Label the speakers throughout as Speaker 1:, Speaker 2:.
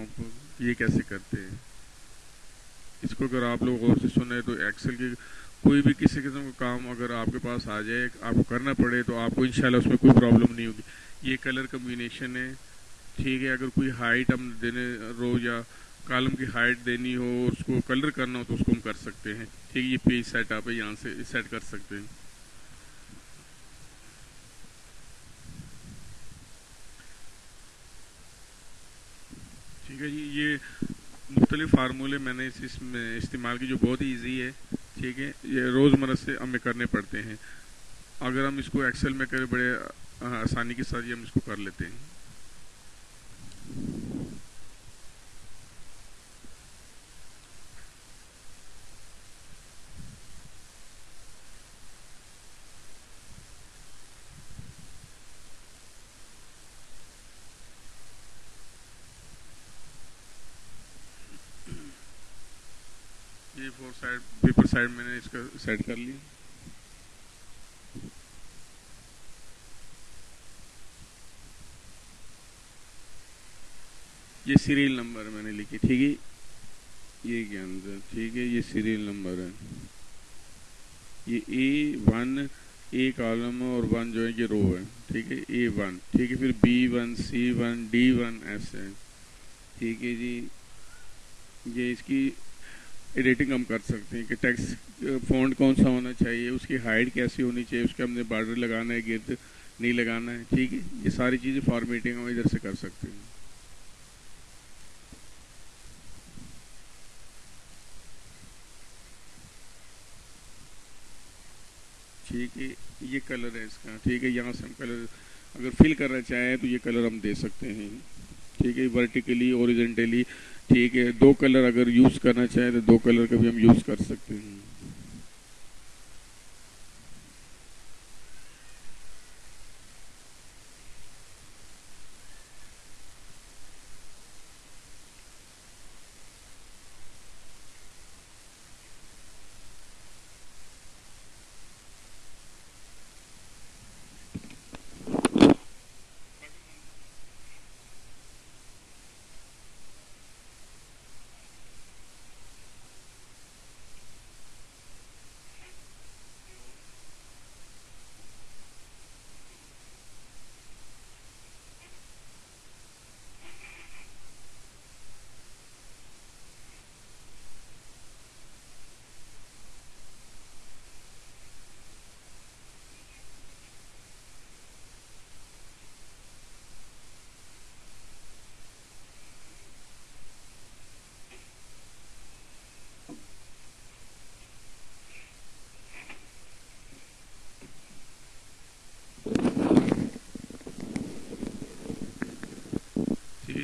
Speaker 1: आपको ये कैसे करते हैं? इसको अगर आप लोग गौर से सुने तो एक्सेल की कोई भी किसी किस्म का काम अगर आपके पास आ जाए, आपको करना पड़े तो आपको इंशाल्लाह उसमें कोई प्रॉब्लम नहीं होगी। ये कलर कम्बिनेशन है, ठीक है? अगर कोई हाइट हम देने रो या कॉलम की हाइट देनी हो, उसको कलर करना हो तो उसको हम कर सकते हैं। ठीक है, ये पेज सेट आप यहाँ से सेट कर सकते हैं। ठीक है जी, ये मुख्तलिफ़ फार्मूले मैंने इस इसमें इस्तेमाल की जो बहुत ही ईजी है, ठीक है, ये रोज़मर्रा से हमें करने पड़ते हैं। अगर हम इसको एक्सेल में करें, बड़े आसानी के साथ ये हम इसको कर लेते हैं ये फोर साइड पेपर साइड मैंने इसका सेट कर ली। ये सीरियल नंबर मैंने लिखी, ठीक है? ये अंदर? ठीक है, ये सीरियल नंबर है। ये ए वन ए कॉलम और वन जो है ये रो है, ठीक है? ए वन ठीक है? फिर B one C one D one ऐसे ठीक है जी। ये इसकी एडिटिंग हम कर सकते हैं कि टेक्स्ट फॉन्ट कौन सा होना चाहिए, उसकी हाइट कैसी होनी चाहिए, उसके हमने बॉर्डर लगाना है गिर्द नहीं लगाना है, ठीक है? ये सारी चीज़ें फॉर्मेटिंग हम इधर से कर सकते हैं। ठीक है, ये कलर है इसका, ठीक है, यहाँ से हम कलर अगर फिल करना चाहें तो ये कलर हम दे सकते हैं। ठीक है वर्टिकली ओरिजेंटली ठीक है, दो कलर अगर यूज़ करना चाहें तो दो कलर का भी हम यूज़ कर सकते हैं।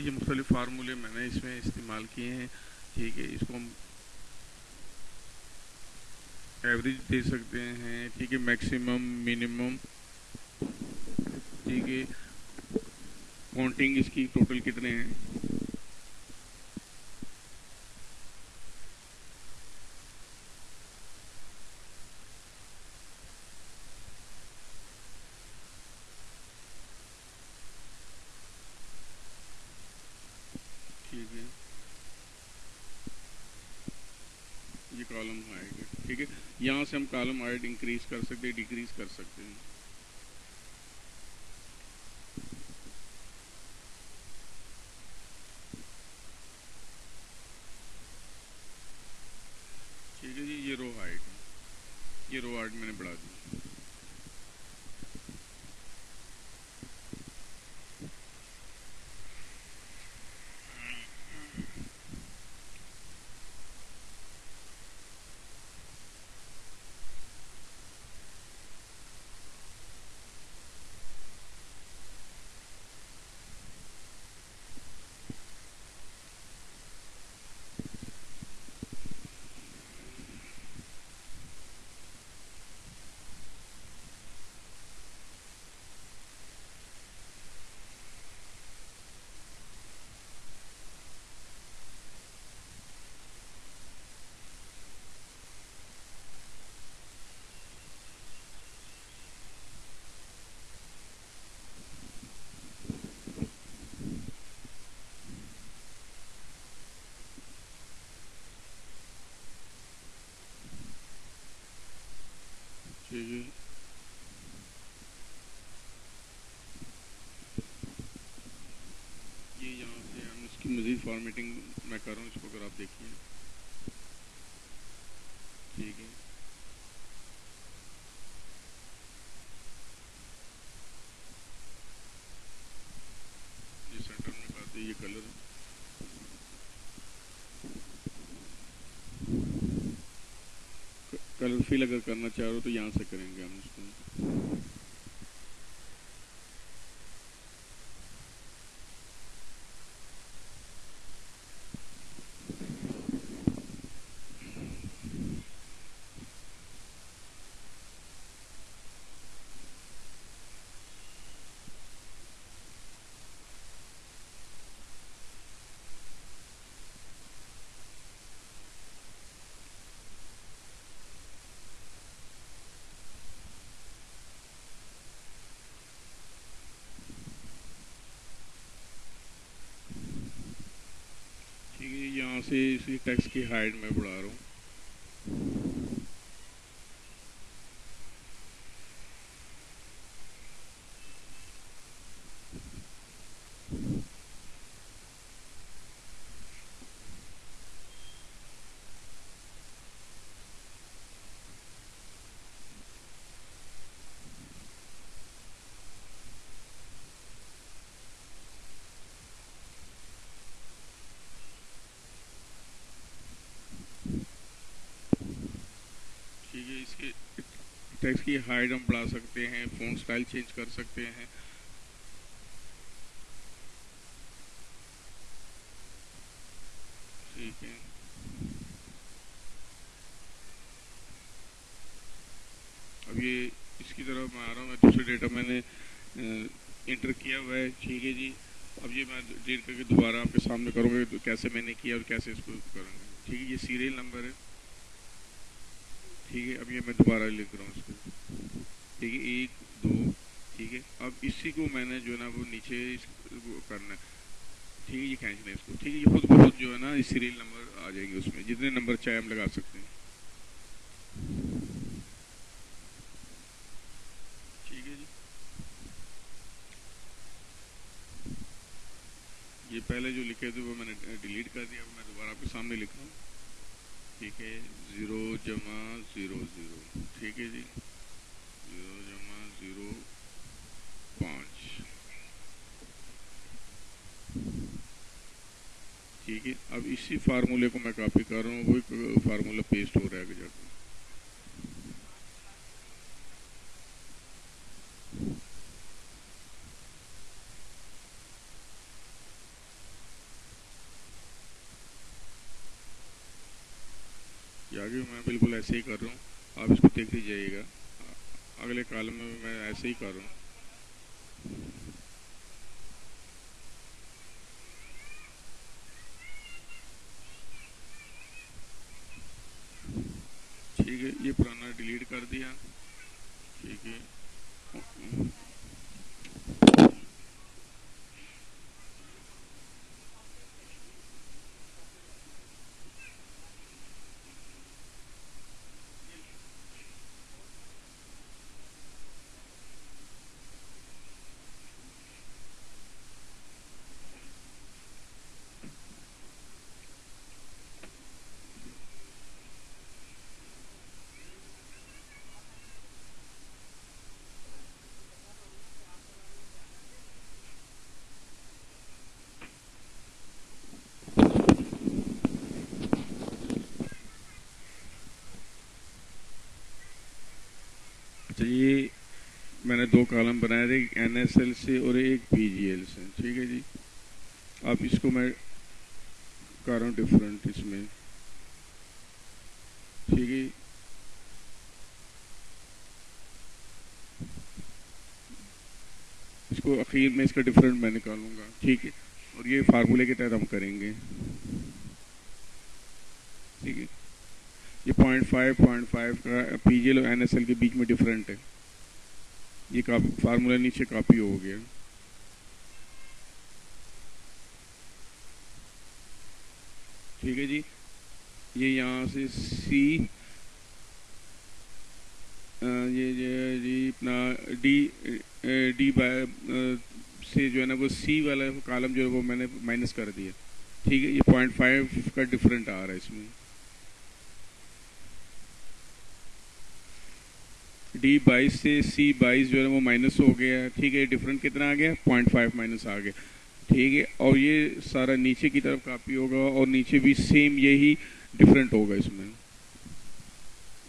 Speaker 1: ठीक जो मुख्तलि फार्मूले मैंने इसमें इस्तेमाल किए हैं, ठीक है, इसको हम एवरेज दे सकते हैं, ठीक है मैक्सिमम मिनिमम ठीक है काउंटिंग इसकी टोटल कितने हैं ठीक है ये कॉलम हाइट ठीक है? यहाँ से हम कॉलम हाइट इंक्रीज कर सकते हैं डिक्रीज कर सकते हैं। GG. ये यहाँ से हम इसकी मज़ीद फॉर्मेटिंग मैं कर रहा हूँ, इसको अगर आप देखिए ठीक है कलर फिल अगर करना चाह रहे हो तो यहाँ से करेंगे हम इसको ठीक है यहाँ से इसी टैक्स की हाइट में बढ़ा रहा हूँ ठीक है इसके टेक्स्ट की हाइट हम बढ़ा सकते हैं फ़ोन स्टाइल चेंज कर सकते हैं। ठीक है। अब ये इसकी तरफ़ मैं आ रहा हूँ दूसरे डेटा मैंने इंटर किया हुआ है। ठीक है जी। अब ये मैं डेट करके दोबारा आपके सामने करूँगा तो कैसे मैंने किया और कैसे इसको करूँगा। ठीक है, ये सीरियल नंबर है। ठीक है अब ये मैं दोबारा लिख रहा हूँ इसको। ठीक है एक, दो, ठीक है। अब इसी को मैंने जो है ना, वो नीचे करना है। ठीक है, ये खींचना है इसको। ठीक है, ये खुद बहुत जो है ना सीरियल नंबर आ जाएँगे उसमें। जितने नंबर चाहे हम लगा सकते हैं। ठीक है जी। ये पहले जो लिखे थे, वो मैंने डिलीट कर दिया। मैं दोबारा आपके सामने लिख रहा हूँ। ठीक है, ज़ीरो जमा ज़ीरो ज़ीरो। ठीक है जी? ज़ीरो जमा ज़ीरो पाँच। ठीक है, अब इसी फार्मूले को मैं कॉपी कर रहा हूँ, वही फार्मूला पेस्ट हो रहा है जाकर ये आगे मैं बिल्कुल ऐसे ही कर रहा हूँ। आप इसको देख लीजिएगा। अगले कॉलम में मैं ऐसे ही कर रहा हूँ ठीक है ये पुराना डिलीट कर दिया ठीक है अच्छा ये मैंने दो कॉलम बनाए थे, एक एन से और एक पीजीएल से। ठीक है जी? अब इसको मैं कर रहा हूँ डिफरेंट इसमें। ठीक है? इसको आखिर में इसका डिफरेंट मैं निकालूँगा। ठीक है? और ये फार्मूले के तहत हम करेंगे। ठीक है? ये पॉइंट फाइव पॉइंट फाइव का पी और एनएसएल के बीच में डिफरेंट है। ये फार्मूला नीचे कॉपी हो गया। ठीक है जी। ये यहाँ से सी ये जी अपना डी डी बाय से जो है ना वो सी वाला कॉलम जो है वो मैंने माइनस कर दिया। ठीक है, ये पॉइंट फाइव का डिफरेंट आ रहा है इसमें। डी बाईस से सी बाईस जो है वो माइनस हो गया ठीक है डिफरेंट कितना आ गया? पॉइंट फाइव माइनस आ गया। ठीक है, और ये सारा नीचे की तरफ़ कापी होगा और नीचे भी सेम यही डिफरेंट होगा इसमें।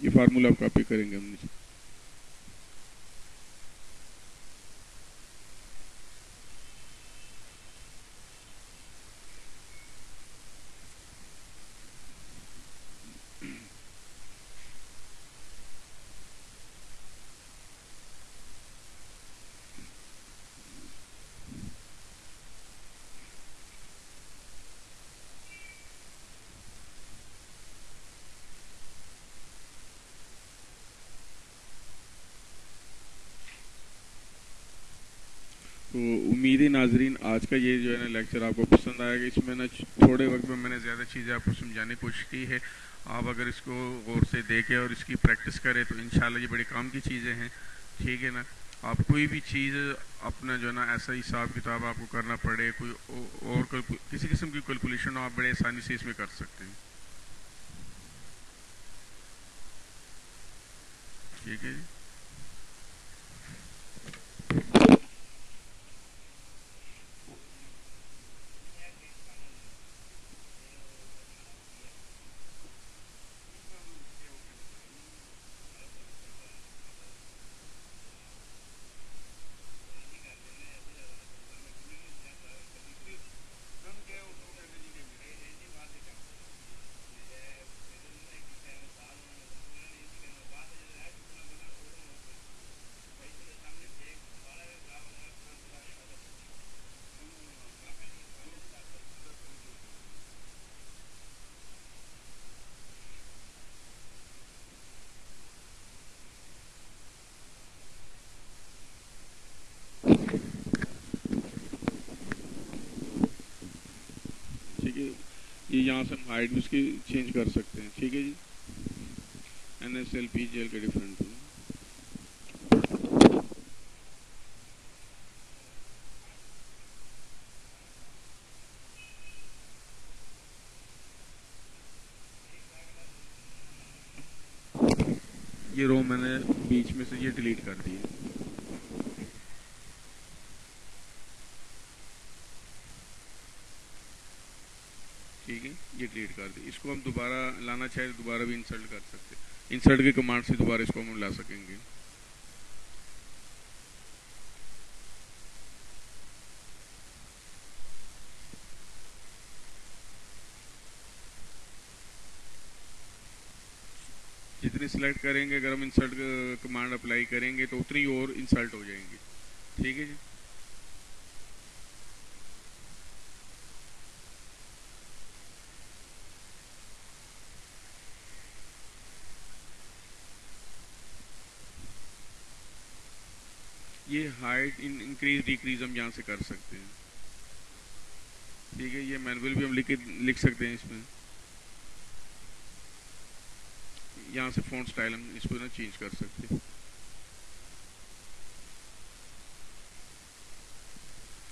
Speaker 1: ये फार्मूला आप कॉपी करेंगे हम नीचे तो उम्मीद है नाजरीन, आज का ये जो है ना लेक्चर आपको पसंद आएगा। इसमें ना थोड़े वक्त में मैंने ज़्यादा चीज़ें आपको समझाने की कोशिश की है। आप अगर इसको गौर से देखें और इसकी प्रैक्टिस करें तो इन ये बड़े काम की चीज़ें हैं। ठीक है ना? आप कोई भी चीज़ अपना जो है ना ऐसा हिसाब किताब आपको करना पड़े, कोई और किसी किस्म की कैलकुलेशन आप बड़े आसानी से इसमें कर सकते हैं। ठीक है जी? ये यहाँ से हम हाइट भी उसकी चेंज कर सकते हैं। ठीक है जी? N S L P G L के डिफरेंट ये रो मैंने बीच में से ये डिलीट कर दी है ठीक है ये डिलीट कर दी। इसको हम दोबारा लाना चाहे तो दोबारा भी इंसर्ट कर सकते हैं। इंसर्ट के कमांड से दोबारा इसको हम ला सकेंगे। जितनी सिलेक्ट करेंगे, अगर हम इंसर्ट कमांड अप्लाई करेंगे तो उतनी और इंसर्ट हो जाएँगे। ठीक है जी ये हाइट इन इंक्रीज डिक्रीज हम यहाँ से कर सकते हैं। ठीक है ये मैनुअल भी हम लिख लिख सकते हैं इसमें। यहाँ से फ़ोन स्टाइल हम इसको ना चेंज कर सकते हैं।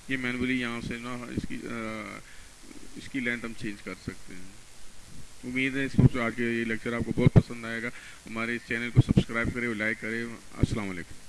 Speaker 1: ये मैनुअली यहाँ से ना इसकी आ, इसकी लेंथ हम चेंज कर सकते हैं। उम्मीद है इसको आज के ये लेक्चर आपको बहुत पसंद आएगा। हमारे इस चैनल को सब्सक्राइब करें लाइक करें। अस्सलाम वालेकुम।